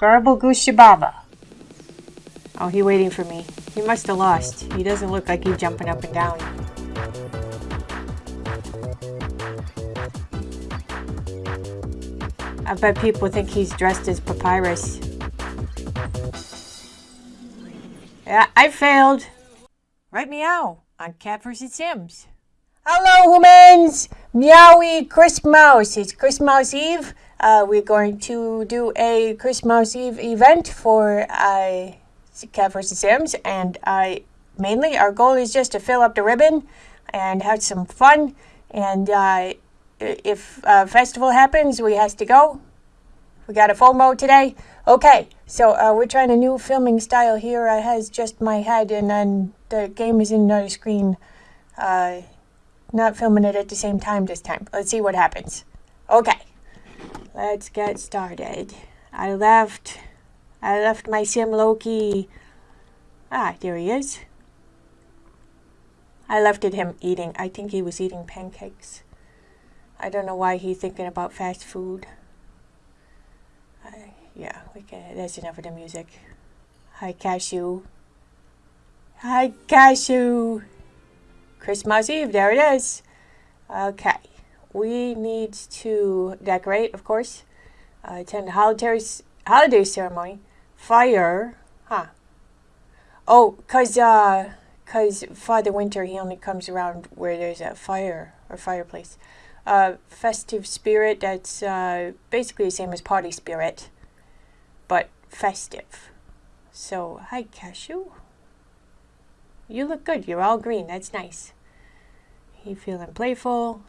Garble Gooshababa. Oh, he waiting for me. He must have lost. He doesn't look like he's jumping up and down. I bet people think he's dressed as Papyrus. Yeah, I failed. Right meow on Cat vs. Sims. Hello, humans! Meowie Christmas. It's Christmas Eve. Uh, we're going to do a Christmas Eve event for uh, Cat vs. Sims, and I mainly our goal is just to fill up the ribbon and have some fun. And uh, if a festival happens, we has to go. We got a mode today. Okay, so uh, we're trying a new filming style here. I has just my head, and then the game is in another screen. Uh, not filming it at the same time this time. Let's see what happens. Okay, let's get started. I left, I left my sim Loki. Ah, there he is. I left it him eating. I think he was eating pancakes. I don't know why he's thinking about fast food. Yeah, we can. That's enough of the music. Hi, Cashew. Hi, Cashew. Christmas Eve, there it is. Okay, we need to decorate, of course, uh, attend holiday, holiday ceremony, fire, huh? Oh, cause, uh, cause Father Winter, he only comes around where there's a fire or fireplace. Uh, festive spirit, that's uh, basically the same as party spirit, but festive. So, hi, Cashew. You look good. You're all green. That's nice. You feeling playful?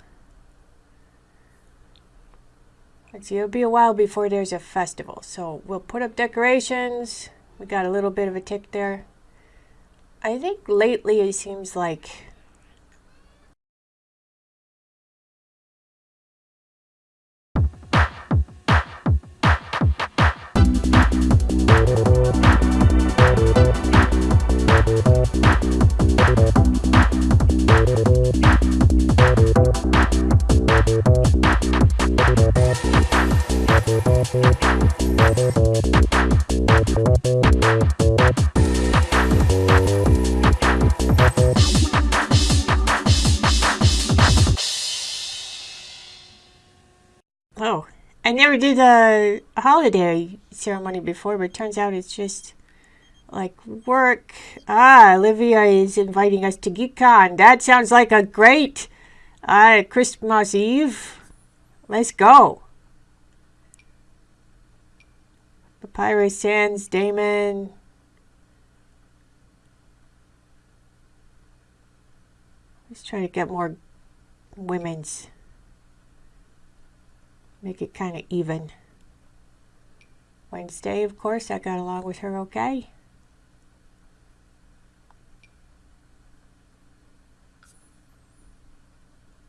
Let's see, it'll be a while before there's a festival. So we'll put up decorations. We got a little bit of a tick there. I think lately it seems like Oh, I never did a holiday ceremony before, but turns out it's just like work. Ah, Olivia is inviting us to GeekCon. That sounds like a great uh, Christmas Eve. Let's go. Papyrus Sands, Damon. Let's try to get more women's. Make it kind of even. Wednesday, of course, I got along with her okay.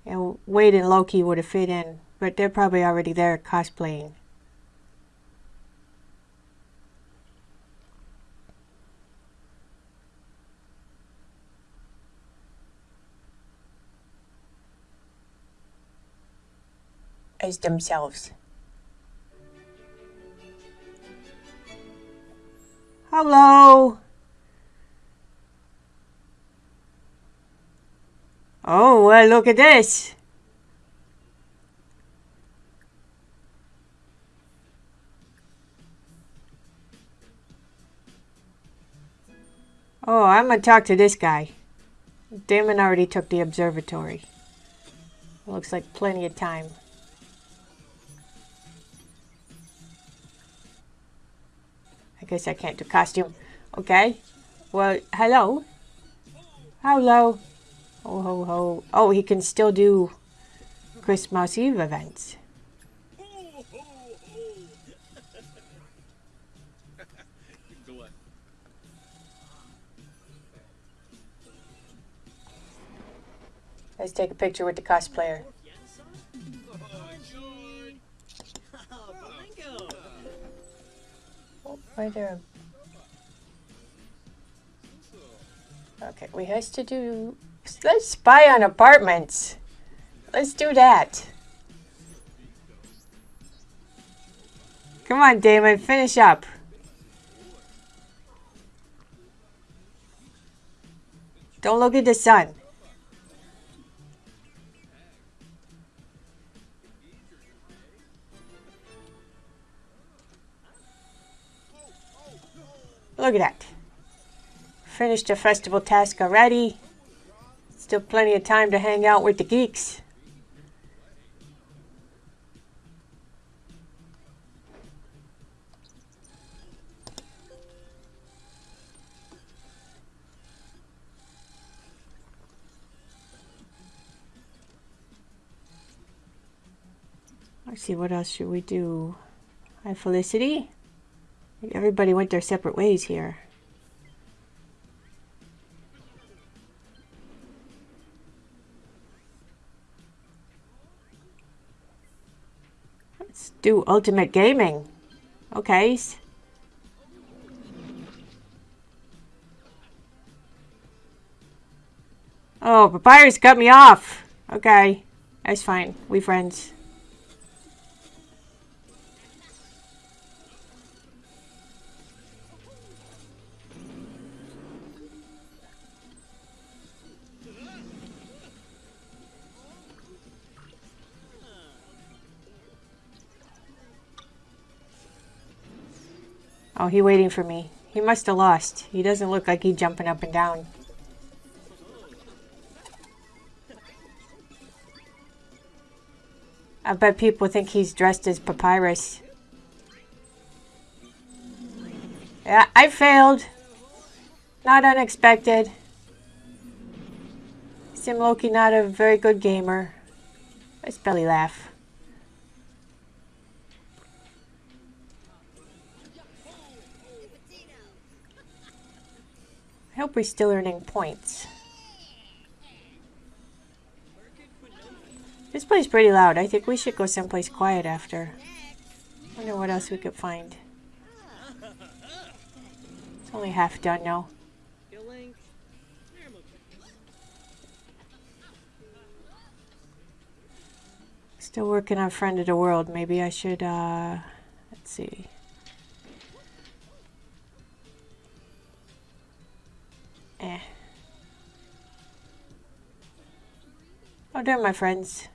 And Wade and Loki would have fit in, but they're probably already there cosplaying. As themselves. Hello. Oh, well, look at this. Oh, I'm gonna talk to this guy. Damon already took the observatory. Looks like plenty of time. I guess I can't do costume. Okay. Well, hello. Hello. Ho, ho, ho. Oh, he can still do Christmas Eve events. Let's take a picture with the cosplayer. There. Okay, we has to do... Let's spy on apartments. Let's do that. Come on, Damon, finish up. Don't look at the sun. Look at that. Finished the festival task already. Still plenty of time to hang out with the geeks. Let's see, what else should we do? Hi, Felicity. Everybody went their separate ways here. Let's do Ultimate Gaming. Okay. Oh, Papyrus cut me off. Okay. That's fine. We friends. Oh, he waiting for me. He must have lost. He doesn't look like he jumping up and down. I bet people think he's dressed as Papyrus. Yeah, I failed. Not unexpected. Sim Loki not a very good gamer. Let's belly laugh. I hope we're still earning points. This place is pretty loud. I think we should go someplace quiet after. wonder what else we could find. It's only half done now. Still working on Friend of the World. Maybe I should, uh, let's see. Oh, there, my friends.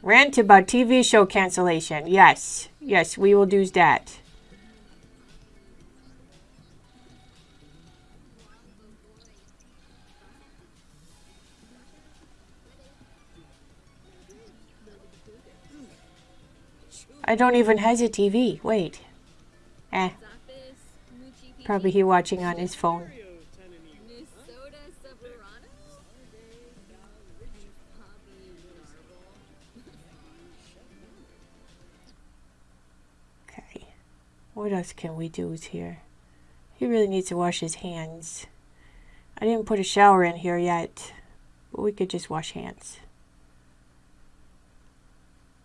Rant about TV show cancellation. Yes. Yes, we will do that. I don't even has a TV. Wait. Eh. Probably he watching on his phone. Okay. What else can we do here? He really needs to wash his hands. I didn't put a shower in here yet. But we could just wash hands.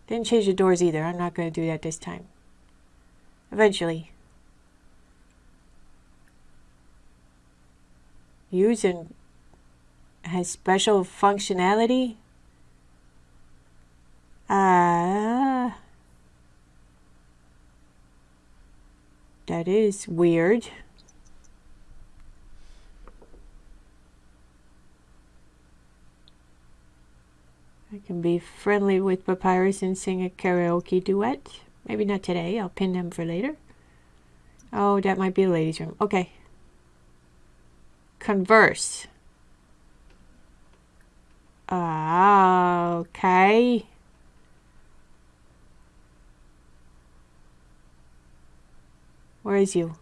Didn't change the doors either. I'm not going to do that this time. Eventually. Use and has special functionality. Ah. Uh, that is weird. I can be friendly with Papyrus and sing a karaoke duet. Maybe not today. I'll pin them for later. Oh, that might be a ladies' room. Okay. Converse. Ah, okay. Where is you?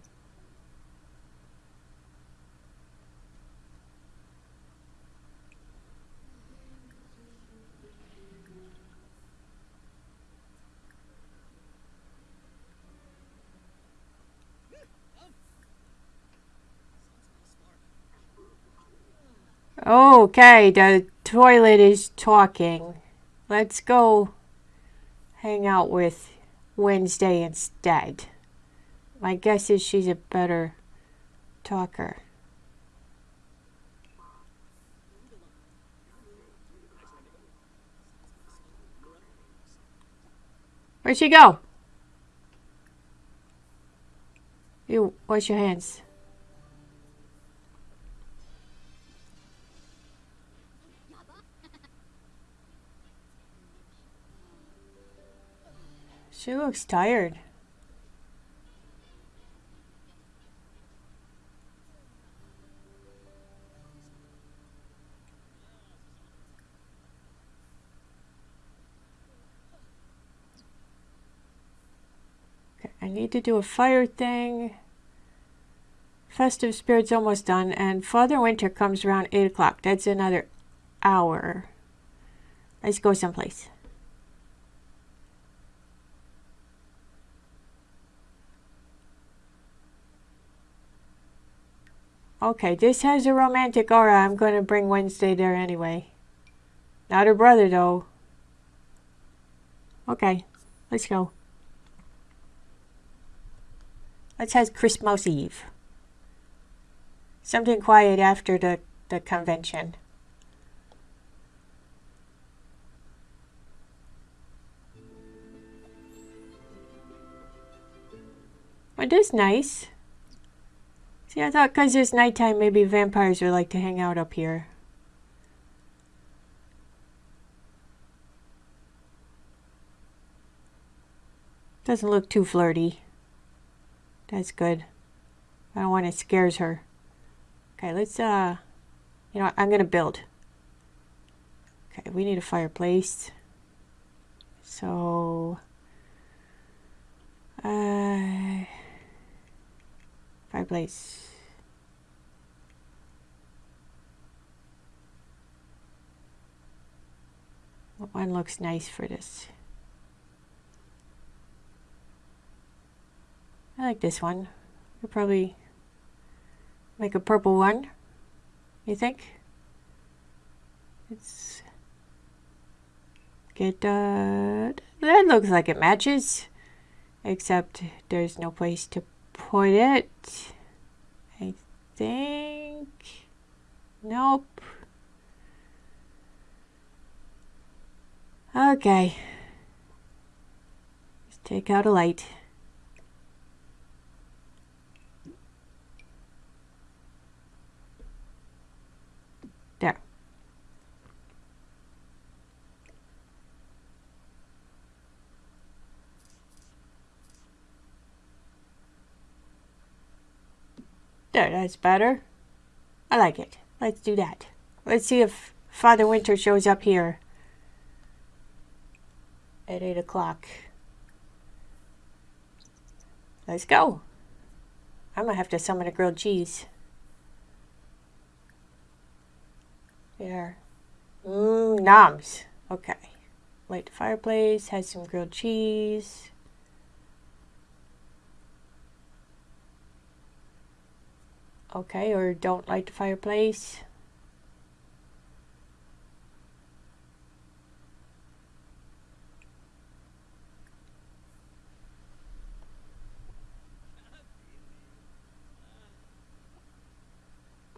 Okay, the toilet is talking. Let's go hang out with Wednesday instead. My guess is she's a better talker. Where'd she go? You wash your hands. She looks tired. Okay, I need to do a fire thing. Festive Spirit's almost done, and Father Winter comes around 8 o'clock. That's another hour. Let's go someplace. Okay, this has a romantic aura. I'm going to bring Wednesday there anyway. Not her brother, though. Okay, let's go. Let's have Christmas Eve. Something quiet after the, the convention. It is nice. See, I thought because it's nighttime, maybe vampires would like to hang out up here. Doesn't look too flirty. That's good. I don't want it scares her. Okay, let's, uh, you know, I'm going to build. Okay, we need a fireplace. So, uh, fireplace. What one looks nice for this? I like this one. Could probably make a purple one. You think? It's get uh that looks like it matches. Except there's no place to put it. I think nope. Okay. Let's take out a light. There. There, that's better. I like it. Let's do that. Let's see if Father Winter shows up here at 8 o'clock. Let's go. I'm going to have to summon a grilled cheese. There. Mmm, noms. Okay. Light the fireplace, has some grilled cheese. Okay, or don't light the fireplace.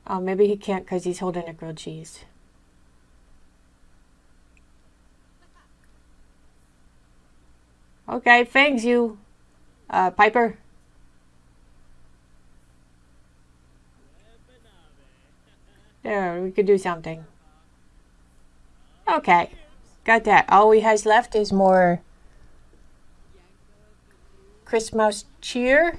Oh, maybe he can't because he's holding a grilled cheese. Okay, thanks you, uh, Piper. There, we could do something. Okay, got that. All we has left is more Christmas cheer.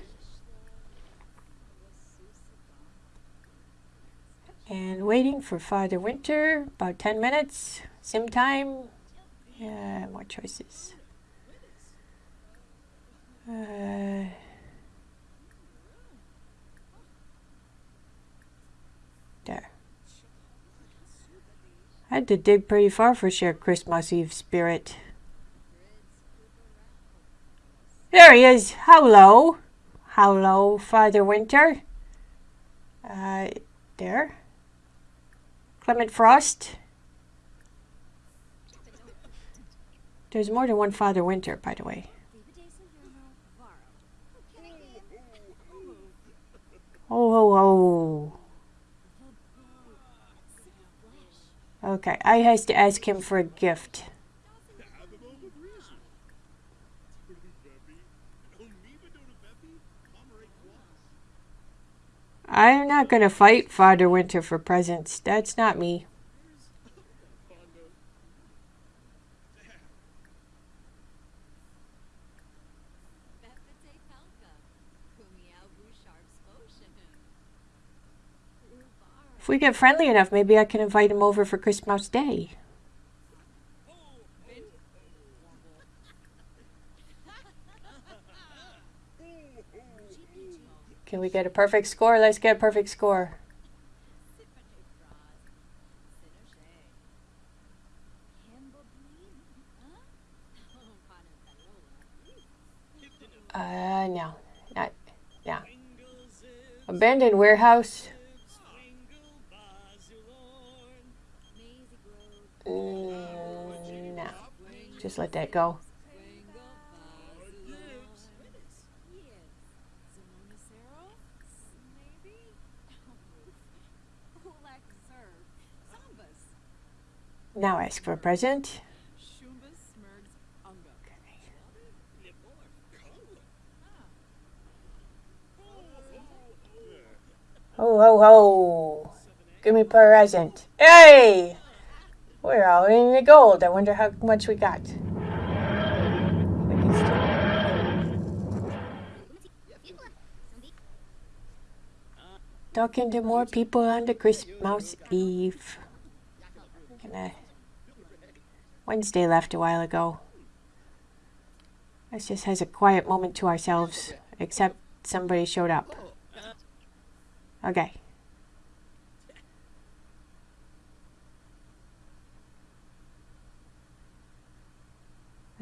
And waiting for Father Winter, about 10 minutes, sim time. Yeah, more choices. Uh, there. I had to dig pretty far for sheer Christmas Eve spirit. There he is. Hello. Hello, Father Winter. Uh, there. Clement Frost. There's more than one Father Winter, by the way. Oh, oh, oh. Okay, I has to ask him for a gift. I'm not gonna fight Father Winter for presents. That's not me. If we get friendly enough, maybe I can invite him over for Christmas Day. Can we get a perfect score? Let's get a perfect score. Uh, no. Not, no. Abandoned warehouse. Just let that go. Now ask for a present. Ho ho ho! Give me a present. Hey! We're all in the gold. I wonder how much we got. Talking to more people on the Christmas Eve. Gonna Wednesday left a while ago. Us just has a quiet moment to ourselves, except somebody showed up. Okay.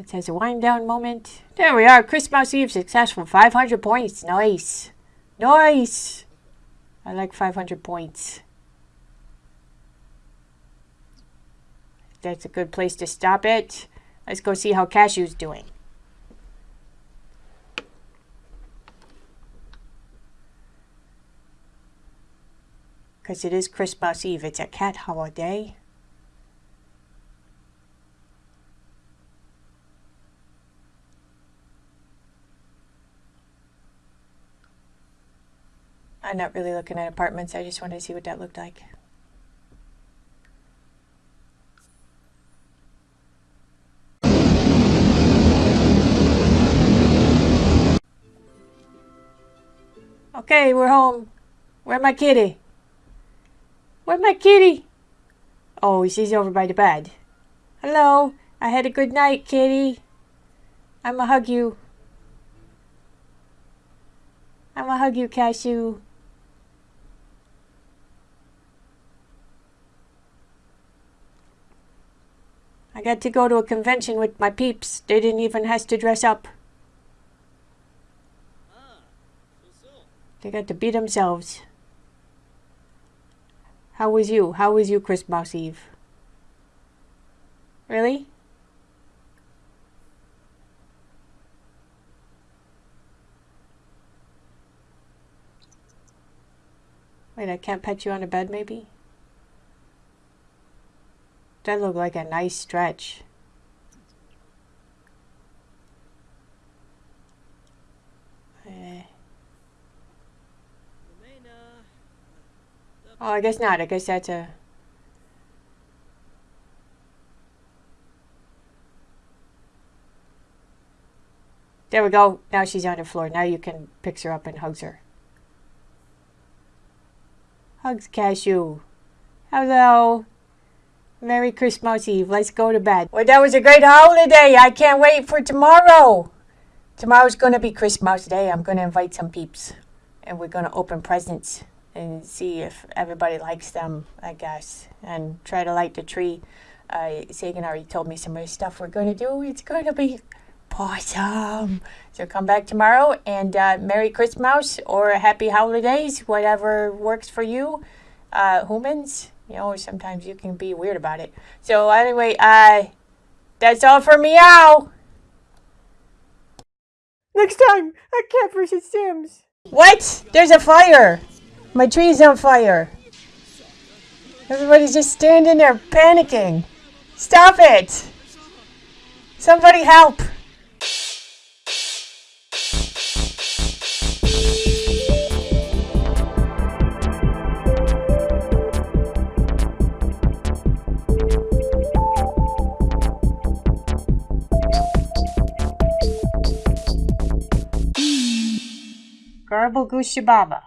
It says a wind down moment. There we are. Christmas Eve successful. 500 points. Nice. Nice. I like 500 points. That's a good place to stop it. Let's go see how Cashew's doing. Because it is Christmas Eve. It's a cat holiday. I'm not really looking at apartments. I just wanted to see what that looked like. Okay, we're home. Where my kitty? Where my kitty? Oh, she's over by the bed. Hello. I had a good night, kitty. I'ma hug you. I'ma hug you, Cashew. I got to go to a convention with my peeps. They didn't even have to dress up. They got to be themselves. How was you? How was you Christmas Eve? Really? Wait, I can't pet you on the bed maybe? That looked like a nice stretch. Eh. Oh, I guess not. I guess that's a... There we go. Now she's on the floor. Now you can pick her up and hugs her. Hugs Cashew. Hello. Merry Christmas Eve. Let's go to bed. Well, that was a great holiday. I can't wait for tomorrow. Tomorrow's going to be Christmas Day. I'm going to invite some peeps. And we're going to open presents and see if everybody likes them, I guess. And try to light the tree. Uh, Sagan already told me some of the stuff we're going to do. It's going to be awesome. So come back tomorrow and uh, Merry Christmas or Happy Holidays, whatever works for you. Uh, humans you know, sometimes you can be weird about it. So anyway, uh, that's all for meow. Next time, a cat versus Sims. What? There's a fire. My tree's on fire. Everybody's just standing there panicking. Stop it. Somebody help. Horrible Goose Shababa.